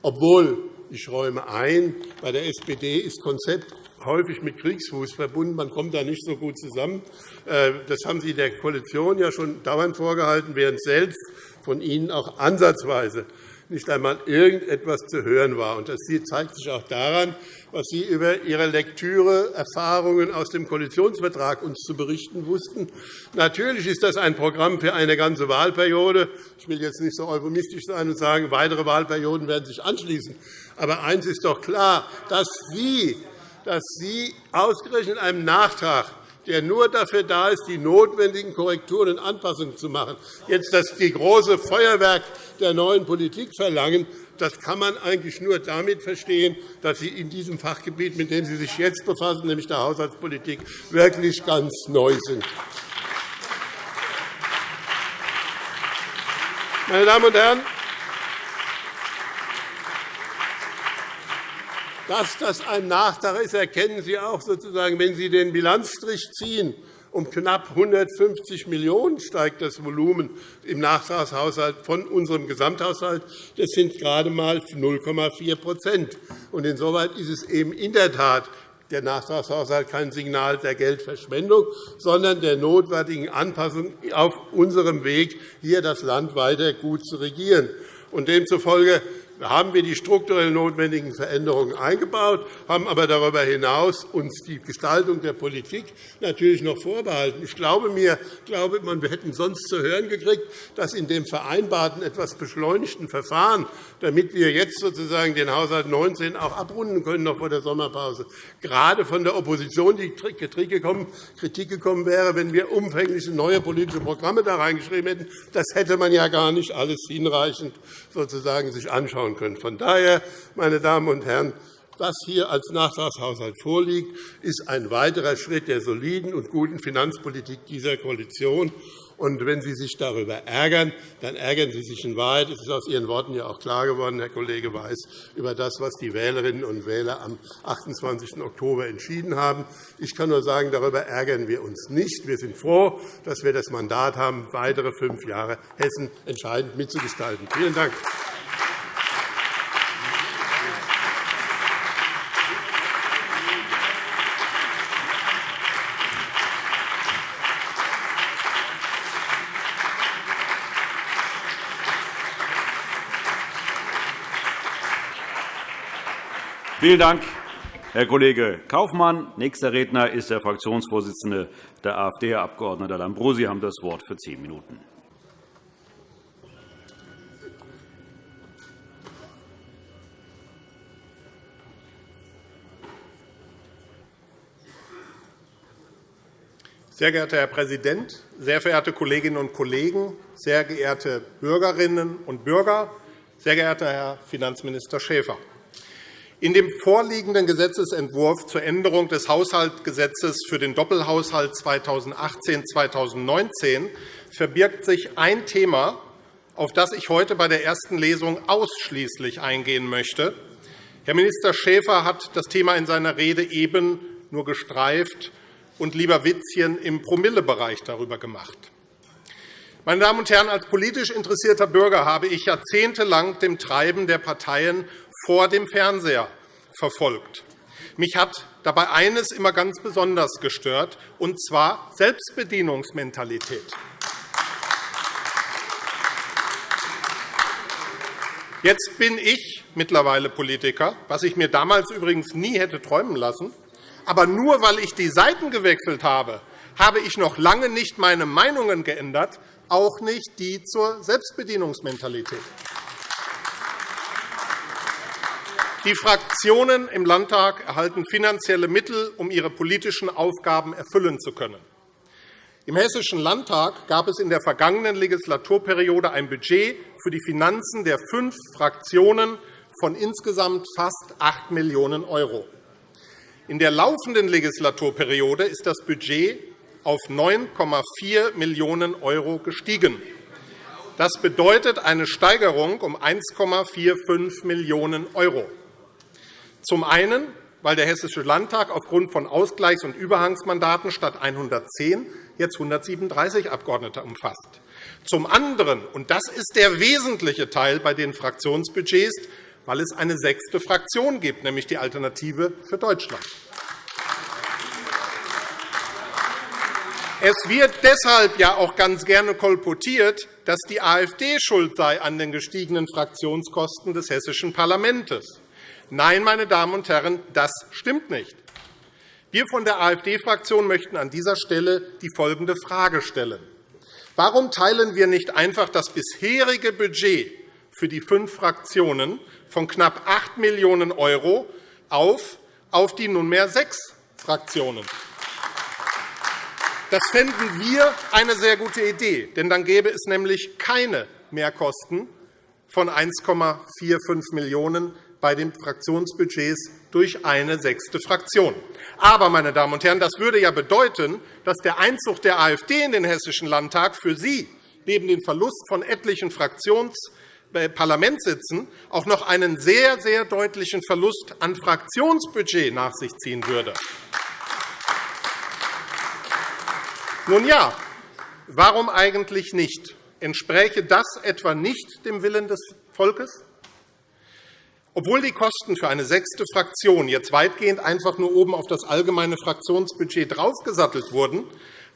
Obwohl, ich räume ein, bei der SPD ist Konzept häufig mit Kriegsfuß verbunden. Man kommt da nicht so gut zusammen. Äh, das haben Sie der Koalition ja schon dauernd vorgehalten, während selbst von Ihnen auch ansatzweise nicht einmal irgendetwas zu hören war. Das zeigt sich auch daran, was Sie über Ihre Lektüre Erfahrungen aus dem Koalitionsvertrag uns zu berichten wussten. Natürlich ist das ein Programm für eine ganze Wahlperiode. Ich will jetzt nicht so euphemistisch sein und sagen, weitere Wahlperioden werden sich anschließen. Aber eines ist doch klar, dass Sie, dass Sie ausgerechnet einem Nachtrag der nur dafür da ist, die notwendigen Korrekturen und Anpassungen zu machen. Jetzt das die große Feuerwerk der neuen Politik verlangen, das kann man eigentlich nur damit verstehen, dass Sie in diesem Fachgebiet, mit dem Sie sich jetzt befassen, nämlich der Haushaltspolitik, wirklich ganz neu sind. Meine Damen und Herren, dass das ein Nachtrag ist, erkennen Sie auch, sozusagen, wenn Sie den Bilanzstrich ziehen um knapp 150 Millionen € steigt das Volumen im Nachtragshaushalt von unserem Gesamthaushalt. Das sind gerade einmal 0,4% Insoweit ist es eben in der Tat der Nachtragshaushalt kein Signal der Geldverschwendung, sondern der notwendigen Anpassung auf unserem Weg, hier das Land weiter gut zu regieren. Demzufolge haben wir die strukturell notwendigen Veränderungen eingebaut, haben aber darüber hinaus uns die Gestaltung der Politik natürlich noch vorbehalten. Ich glaube, mir, wir hätten sonst zu hören gekriegt, dass in dem vereinbarten, etwas beschleunigten Verfahren, damit wir jetzt sozusagen den Haushalt 19 auch abrunden können, noch vor der Sommerpause, gerade von der Opposition die Kritik gekommen wäre, wenn wir umfängliche neue politische Programme da reingeschrieben hätten. Das hätte man ja gar nicht alles hinreichend sozusagen sich anschauen anschauen können. Von daher, meine Damen und Herren, was hier als Nachtragshaushalt vorliegt, ist ein weiterer Schritt der soliden und guten Finanzpolitik dieser Koalition. Und wenn Sie sich darüber ärgern, dann ärgern Sie sich in Wahrheit. Es ist aus Ihren Worten ja auch klar geworden, Herr Kollege Weiß, über das, was die Wählerinnen und Wähler am 28. Oktober entschieden haben. Ich kann nur sagen, darüber ärgern wir uns nicht. Wir sind froh, dass wir das Mandat haben, weitere fünf Jahre Hessen entscheidend mitzugestalten. Vielen Dank. Vielen Dank, Herr Kollege Kaufmann. Nächster Redner ist der Fraktionsvorsitzende der AfD, Herr Abg. Lambrou. Sie haben das Wort für zehn Minuten. Sehr geehrter Herr Präsident, sehr verehrte Kolleginnen und Kollegen, sehr geehrte Bürgerinnen und Bürger, sehr geehrter Herr Finanzminister Schäfer! In dem vorliegenden Gesetzentwurf zur Änderung des Haushaltsgesetzes für den Doppelhaushalt 2018-2019 verbirgt sich ein Thema, auf das ich heute bei der ersten Lesung ausschließlich eingehen möchte. Herr Minister Schäfer hat das Thema in seiner Rede eben nur gestreift und lieber Witzchen im Promillebereich darüber gemacht. Meine Damen und Herren, als politisch interessierter Bürger habe ich jahrzehntelang dem Treiben der Parteien vor dem Fernseher verfolgt. Mich hat dabei eines immer ganz besonders gestört, und zwar Selbstbedienungsmentalität. Jetzt bin ich mittlerweile Politiker, was ich mir damals übrigens nie hätte träumen lassen. Aber nur weil ich die Seiten gewechselt habe, habe ich noch lange nicht meine Meinungen geändert, auch nicht die zur Selbstbedienungsmentalität. Die Fraktionen im Landtag erhalten finanzielle Mittel, um ihre politischen Aufgaben erfüllen zu können. Im Hessischen Landtag gab es in der vergangenen Legislaturperiode ein Budget für die Finanzen der fünf Fraktionen von insgesamt fast 8 Millionen €. In der laufenden Legislaturperiode ist das Budget auf 9,4 Millionen € gestiegen. Das bedeutet eine Steigerung um 1,45 Millionen €. Zum einen, weil der Hessische Landtag aufgrund von Ausgleichs- und Überhangsmandaten statt 110 jetzt 137 Abgeordnete umfasst. Zum anderen, und das ist der wesentliche Teil bei den Fraktionsbudgets, weil es eine sechste Fraktion gibt, nämlich die Alternative für Deutschland. Es wird deshalb ja auch ganz gerne kolportiert, dass die AfD schuld sei an den gestiegenen Fraktionskosten des hessischen Parlaments. Nein, meine Damen und Herren, das stimmt nicht. Wir von der AfD-Fraktion möchten an dieser Stelle die folgende Frage stellen. Warum teilen wir nicht einfach das bisherige Budget für die fünf Fraktionen von knapp 8 Millionen € auf auf die nunmehr sechs Fraktionen? Das fänden wir eine sehr gute Idee, denn dann gäbe es nämlich keine Mehrkosten von 1,45 Millionen € bei den Fraktionsbudgets durch eine sechste Fraktion. Aber, meine Damen und Herren, das würde ja bedeuten, dass der Einzug der AfD in den Hessischen Landtag für Sie neben dem Verlust von etlichen Fraktionsparlamentssitzen auch noch einen sehr, sehr deutlichen Verlust an Fraktionsbudget nach sich ziehen würde. Nun ja, warum eigentlich nicht? Entspräche das etwa nicht dem Willen des Volkes? Obwohl die Kosten für eine sechste Fraktion jetzt weitgehend einfach nur oben auf das allgemeine Fraktionsbudget draufgesattelt wurden,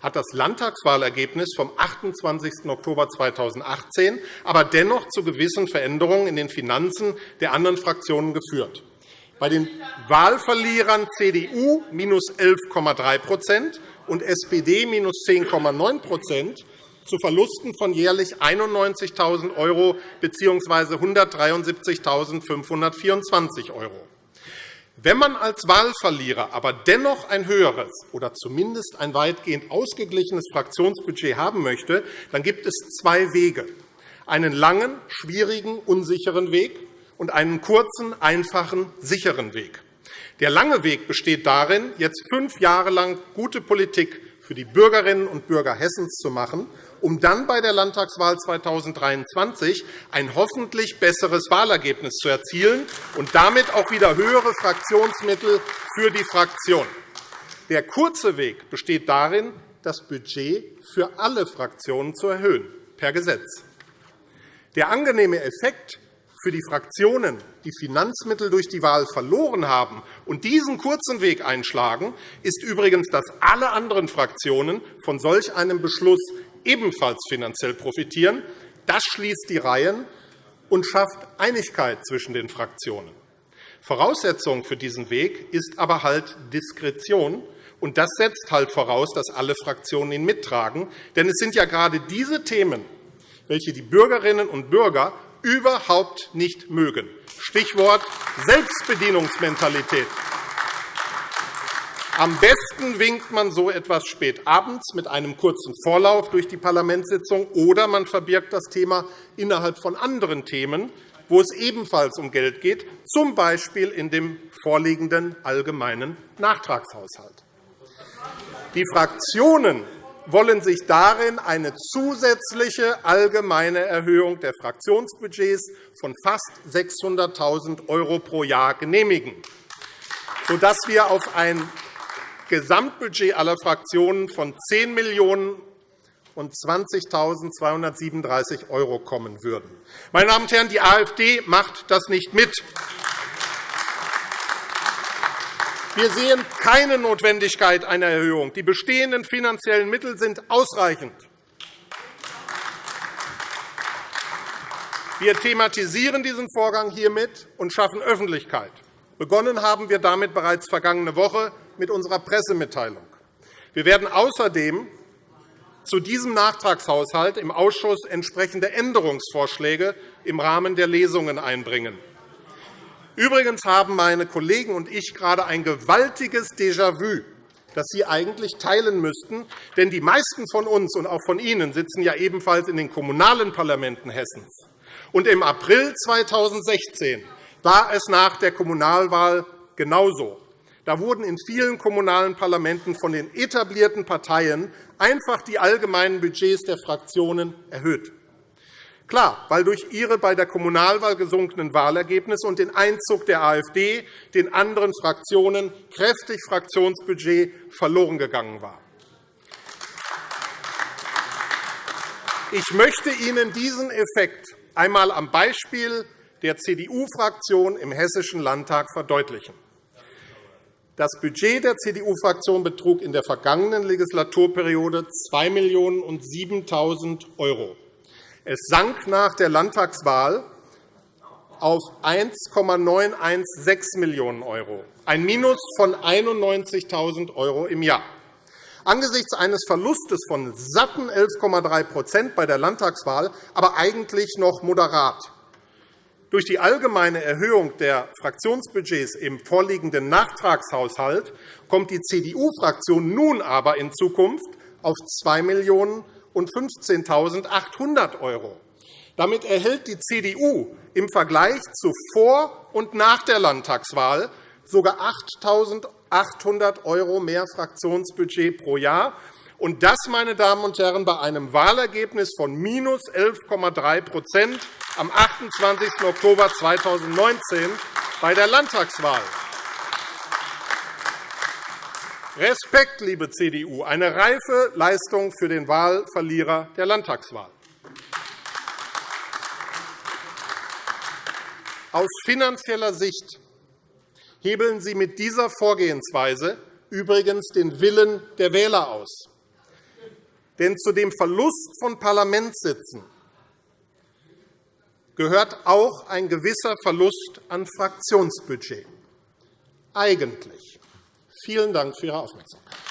hat das Landtagswahlergebnis vom 28. Oktober 2018 aber dennoch zu gewissen Veränderungen in den Finanzen der anderen Fraktionen geführt. Bei den Wahlverlierern CDU minus 11,3% und SPD minus 10,9 zu Verlusten von jährlich 91.000 € bzw. 173.524 €. Wenn man als Wahlverlierer aber dennoch ein höheres oder zumindest ein weitgehend ausgeglichenes Fraktionsbudget haben möchte, dann gibt es zwei Wege, einen langen, schwierigen, unsicheren Weg und einen kurzen, einfachen, sicheren Weg. Der lange Weg besteht darin, jetzt fünf Jahre lang gute Politik für die Bürgerinnen und Bürger Hessens zu machen um dann bei der Landtagswahl 2023 ein hoffentlich besseres Wahlergebnis zu erzielen und damit auch wieder höhere Fraktionsmittel für die Fraktion. Der kurze Weg besteht darin, das Budget für alle Fraktionen zu erhöhen, per Gesetz. Der angenehme Effekt für die Fraktionen, die Finanzmittel durch die Wahl verloren haben und diesen kurzen Weg einschlagen, ist übrigens, dass alle anderen Fraktionen von solch einem Beschluss ebenfalls finanziell profitieren. Das schließt die Reihen und schafft Einigkeit zwischen den Fraktionen. Voraussetzung für diesen Weg ist aber halt Diskretion. Und das setzt halt voraus, dass alle Fraktionen ihn mittragen. Denn es sind ja gerade diese Themen, welche die Bürgerinnen und Bürger überhaupt nicht mögen. Stichwort Selbstbedienungsmentalität. Am besten winkt man so etwas spät abends mit einem kurzen Vorlauf durch die Parlamentssitzung, oder man verbirgt das Thema innerhalb von anderen Themen, wo es ebenfalls um Geld geht, z. B. in dem vorliegenden allgemeinen Nachtragshaushalt. Die Fraktionen wollen sich darin eine zusätzliche allgemeine Erhöhung der Fraktionsbudgets von fast 600.000 € pro Jahr genehmigen, sodass wir auf ein Gesamtbudget aller Fraktionen von 10 Millionen und 20.237 € kommen würden. Meine Damen und Herren, die AfD macht das nicht mit. Wir sehen keine Notwendigkeit einer Erhöhung. Die bestehenden finanziellen Mittel sind ausreichend. Wir thematisieren diesen Vorgang hiermit und schaffen Öffentlichkeit. Begonnen haben wir damit bereits vergangene Woche mit unserer Pressemitteilung. Wir werden außerdem zu diesem Nachtragshaushalt im Ausschuss entsprechende Änderungsvorschläge im Rahmen der Lesungen einbringen. Übrigens haben meine Kollegen und ich gerade ein gewaltiges Déjà-vu, das Sie eigentlich teilen müssten. Denn die meisten von uns und auch von Ihnen sitzen ja ebenfalls in den kommunalen Parlamenten Hessens. Und Im April 2016 war es nach der Kommunalwahl genauso. Da wurden in vielen kommunalen Parlamenten von den etablierten Parteien einfach die allgemeinen Budgets der Fraktionen erhöht. Klar, weil durch ihre bei der Kommunalwahl gesunkenen Wahlergebnisse und den Einzug der AfD den anderen Fraktionen kräftig Fraktionsbudget verloren gegangen war. Ich möchte Ihnen diesen Effekt einmal am Beispiel der CDU-Fraktion im Hessischen Landtag verdeutlichen. Das Budget der CDU-Fraktion betrug in der vergangenen Legislaturperiode 2.007.000 €. Es sank nach der Landtagswahl auf 1,916 Millionen €, ein Minus von 91.000 € im Jahr. Angesichts eines Verlustes von satten 11,3% bei der Landtagswahl, aber eigentlich noch moderat. Durch die allgemeine Erhöhung der Fraktionsbudgets im vorliegenden Nachtragshaushalt kommt die CDU-Fraktion nun aber in Zukunft auf 2 Millionen und 15.800 € damit erhält die CDU im Vergleich zu vor und nach der Landtagswahl sogar 8.800 € mehr Fraktionsbudget pro Jahr. Und das, meine Damen und Herren, bei einem Wahlergebnis von minus 11,3% am 28. Oktober 2019 bei der Landtagswahl. Respekt, liebe CDU, eine reife Leistung für den Wahlverlierer der Landtagswahl. Aus finanzieller Sicht hebeln Sie mit dieser Vorgehensweise übrigens den Willen der Wähler aus. Denn zu dem Verlust von Parlamentssitzen gehört auch ein gewisser Verlust an Fraktionsbudget. Eigentlich. Vielen Dank für Ihre Aufmerksamkeit.